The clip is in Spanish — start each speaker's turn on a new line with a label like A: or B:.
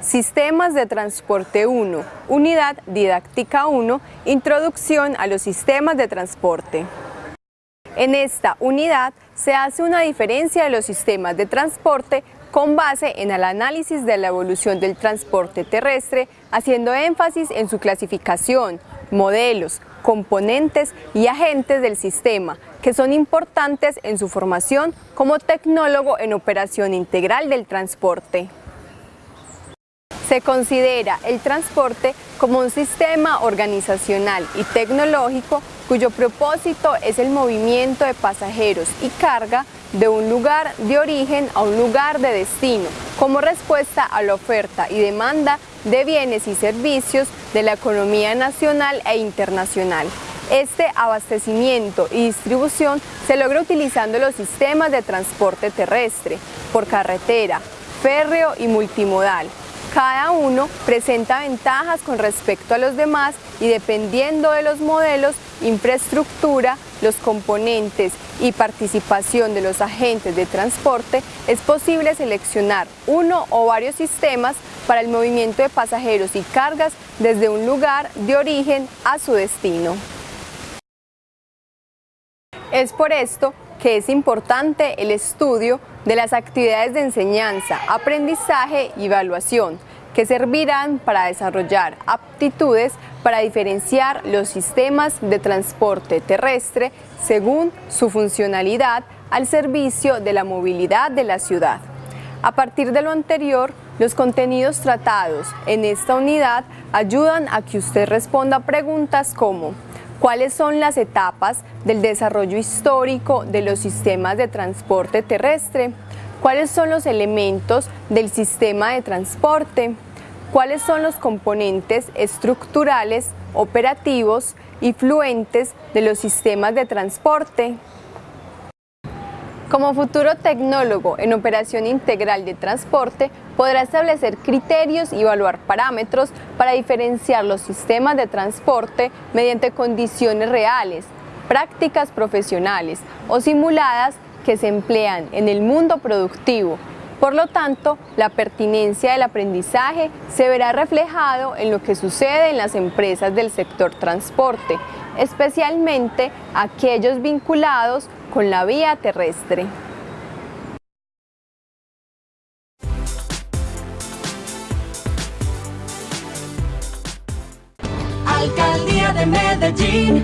A: Sistemas de Transporte 1, Unidad Didáctica 1, Introducción a los Sistemas de Transporte. En esta unidad se hace una diferencia de los sistemas de transporte con base en el análisis de la evolución del transporte terrestre, haciendo énfasis en su clasificación, modelos, componentes y agentes del sistema, que son importantes en su formación como tecnólogo en operación integral del transporte. Se considera el transporte como un sistema organizacional y tecnológico cuyo propósito es el movimiento de pasajeros y carga de un lugar de origen a un lugar de destino, como respuesta a la oferta y demanda de bienes y servicios de la economía nacional e internacional. Este abastecimiento y distribución se logra utilizando los sistemas de transporte terrestre, por carretera, férreo y multimodal, cada uno presenta ventajas con respecto a los demás y dependiendo de los modelos, infraestructura, los componentes y participación de los agentes de transporte, es posible seleccionar uno o varios sistemas para el movimiento de pasajeros y cargas desde un lugar de origen a su destino. Es por esto que es importante el estudio de las actividades de enseñanza, aprendizaje y evaluación, que servirán para desarrollar aptitudes para diferenciar los sistemas de transporte terrestre según su funcionalidad al servicio de la movilidad de la ciudad. A partir de lo anterior, los contenidos tratados en esta unidad ayudan a que usted responda preguntas como cuáles son las etapas del desarrollo histórico de los sistemas de transporte terrestre, cuáles son los elementos del sistema de transporte, cuáles son los componentes estructurales, operativos y fluentes de los sistemas de transporte. Como futuro tecnólogo en operación integral de transporte, podrá establecer criterios y evaluar parámetros para diferenciar los sistemas de transporte mediante condiciones reales, prácticas profesionales o simuladas que se emplean en el mundo productivo. Por lo tanto, la pertinencia del aprendizaje se verá reflejado en lo que sucede en las empresas del sector transporte, especialmente aquellos vinculados con la vía terrestre.
B: Alcaldía de Medellín